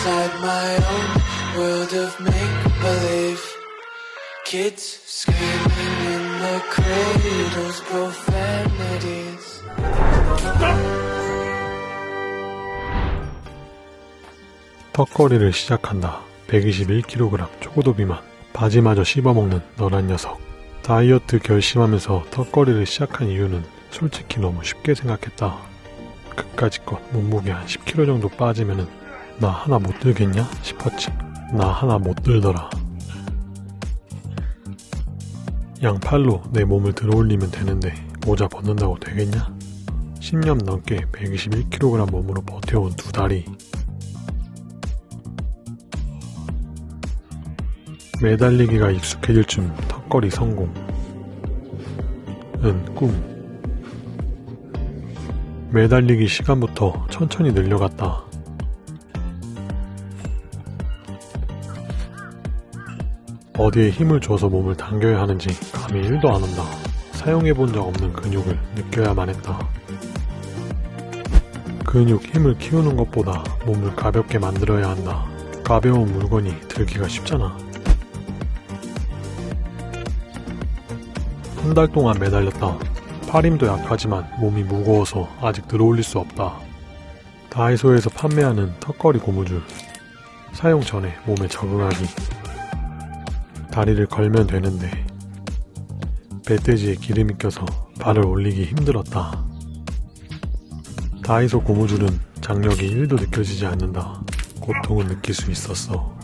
inside my own world of make believe. Kids screaming in the cradles, profanities. 턱걸이를 시작한다. 121kg 초고도 비만. 바지마저 씹어먹는 너란 녀석. 다이어트 결심하면서 턱걸이를 시작한 이유는 솔직히 너무 쉽게 생각했다. 그까짓 것 몸무게 한 10kg 정도 빠지면은 나 하나 못 들겠냐 싶었지. 나 하나 못 들더라. 양팔로 내 몸을 들어올리면 되는데 모자 벗는다고 되겠냐? 10년 넘게 121kg 몸으로 버텨온 두 다리. 매달리기가 익숙해질 쯤 턱걸이 성공. 은 꿈. 매달리기 시간부터 천천히 늘려갔다. 어디에 힘을 줘서 몸을 당겨야 하는지 감이 1도 안 온다. 사용해 본 적 없는 근육을 느껴야만 했다. 근육 힘을 키우는 것보다 몸을 가볍게 만들어야 한다. 가벼운 물건이 들기가 쉽잖아. 한 달 동안 매달렸다. 팔 힘도 약하지만 몸이 무거워서 아직 들어올릴 수 없다. 다이소에서 판매하는 턱걸이 고무줄. 사용 전에 몸에 적응하기. 다리를 걸면 되는데 배돼지에 기름이 껴서 발을 올리기 힘들었다. 다이소 고무줄은 장력이 1도 느껴지지 않는다. 고통은 느낄 수 있었어.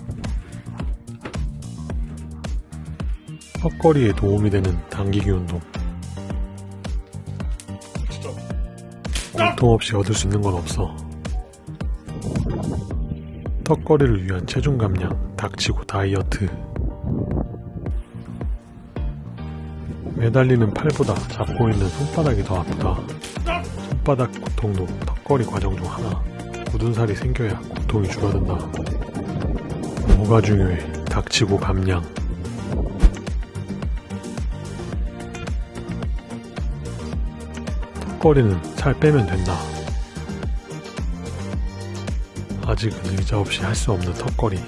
턱걸이에 도움이 되는 당기기 운동. 고통 없이 얻을 수 있는 건 없어. 턱걸이를 위한 체중 감량, 닥치고 다이어트. 매달리는 팔보다 잡고 있는 손바닥이 더 아프다. 손바닥 고통도 턱걸이 과정 중 하나. 굳은 살이 생겨야 고통이 줄어든다. 뭐가 중요해? 닥치고 감량. 턱걸이는 살 빼면 된다. 아직은 의자 없이 할 수 없는 턱걸이.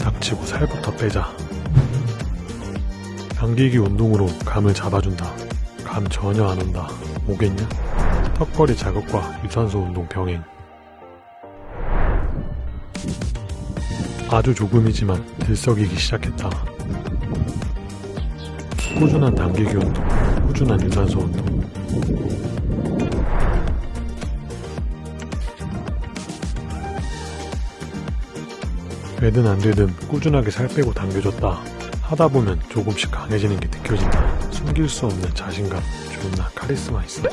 닥치고 살부터 빼자. 당기기 운동으로 감을 잡아준다. 감 전혀 안 온다. 오겠냐? 턱걸이 자극과 유산소 운동 병행. 아주 조금이지만 들썩이기 시작했다. 꾸준한 당기기 운동, 꾸준한 유산소 운동. 되든 안 되든 꾸준하게 살 빼고 당겨줬다. 하다 보면 조금씩 강해지는 게 느껴진다. 숨길 수 없는 자신감, 존나 카리스마 있어.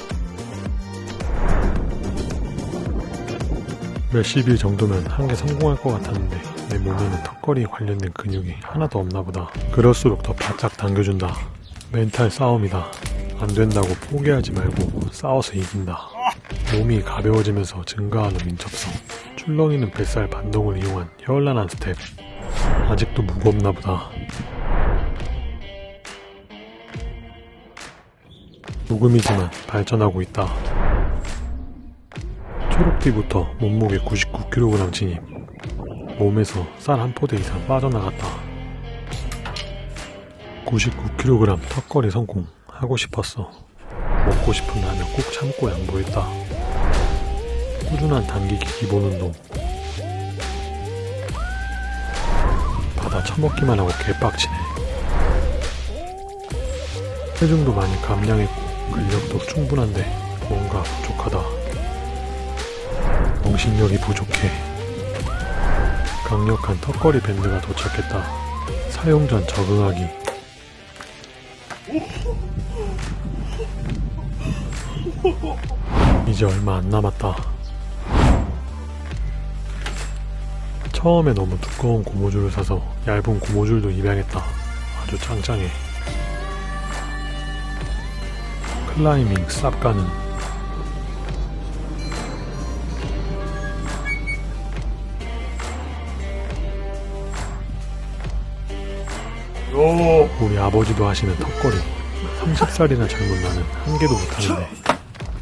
몇십 일 정도면 한 개 성공할 것 같았는데 내 몸에는 턱걸이 관련된 근육이 하나도 없나 보다. 그럴수록 더 바짝 당겨준다. 멘탈 싸움이다. 안 된다고 포기하지 말고 싸워서 이긴다. 몸이 가벼워지면서 증가하는 민첩성. 출렁이는 뱃살 반동을 이용한 현란한 스텝. 아직도 무겁나 보다. 조금이지만 발전하고 있다. 초록띠부터 몸무게 99kg 진입. 몸에서 쌀 한 포대 이상 빠져나갔다. 99kg 턱걸이 성공. 하고 싶었어. 먹고 싶은 라면 꼭 참고 양보했다. 꾸준한 당기기 기본 운동. 받아 처먹기만 하고 개빡치네. 체중도 많이 감량했고 근력도 충분한데 뭔가 부족하다. 정신력이 부족해. 강력한 턱걸이 밴드가 도착했다. 사용 전 적응하기. 이제 얼마 안 남았다. 처음에 너무 두꺼운 고무줄을 사서 얇은 고무줄도 입양했다. 아주 짱짱해. 클라이밍 쌉가는 우리 아버지도 하시는 턱걸이. 30살이나 젊은 나는 한 개도 못하는데.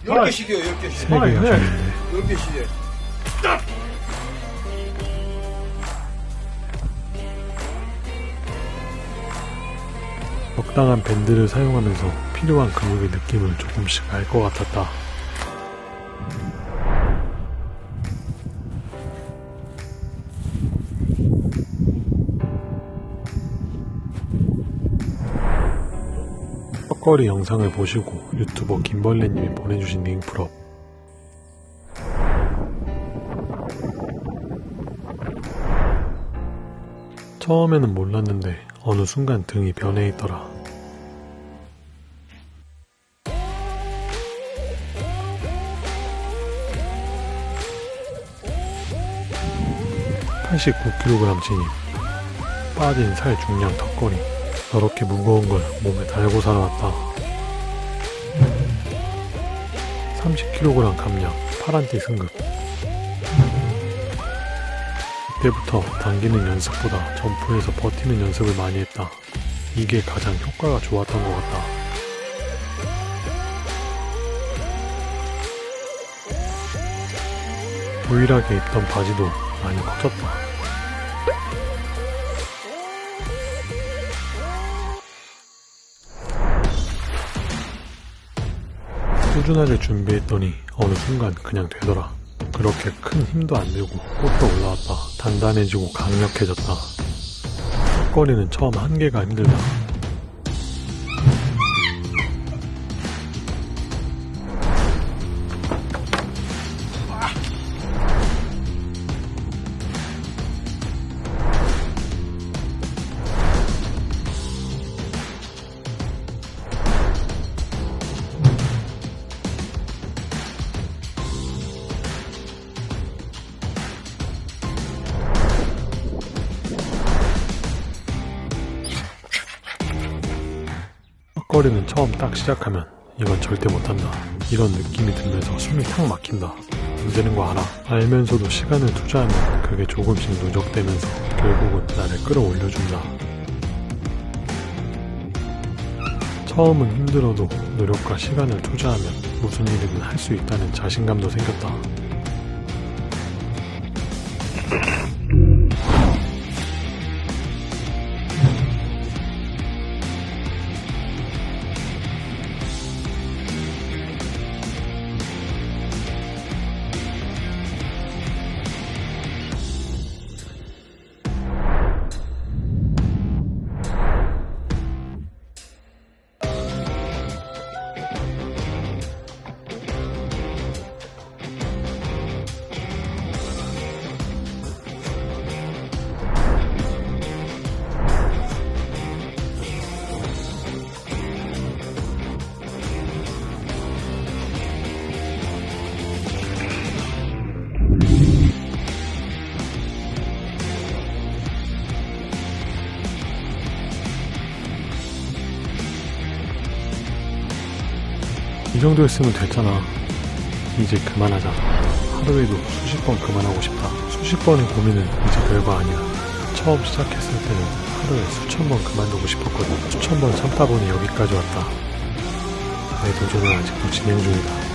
10개씩이요, 10개씩. 세개 하셨는데. 10개씩. 적당한 밴드를 사용하면서 필요한 근육의 느낌을 조금씩 알 것 같았다. 턱걸이 영상을 보시고 유튜버 김벌레님이 보내주신 링크로 처음에는 몰랐는데 어느 순간 등이 변해 있더라. (89kg) 진입 빠진 살 중량 턱걸이 저렇게 무거운 걸 몸에 달고 살아왔다 30kg 감량 파란띠 승급 이때부터 당기는 연습보다 점프해서 버티는 연습을 많이 했다. 이게 가장 효과가 좋았던 것 같다. 유일하게 입던 바지도 많이 커졌다. 꾸준하게 준비했더니 어느 순간 그냥 되더라. 그렇게 큰 힘도 안 들고 꽃도 올라왔다. 단단해지고 강력해졌다. 턱걸이는 처음 한계가 힘들다. 턱걸이는 처음 딱 시작하면 이건 절대 못한다. 이런 느낌이 들면서 숨이 탁 막힌다. 안 되는 거 알아. 알면서도 시간을 투자하면 그게 조금씩 누적되면서 결국은 나를 끌어올려준다. 처음은 힘들어도 노력과 시간을 투자하면 무슨 일이든 할 수 있다는 자신감도 생겼다. 정도였으면 됐잖아. 이제 그만하자. 하루에도 수십 번 그만하고 싶다. 수십 번의 고민은 이제 별거 아니야. 처음 시작했을 때는 하루에 수천 번 그만두고 싶었거든. 수천 번 참다 보니 여기까지 왔다. 내 도전은 아직도 진행 중이다.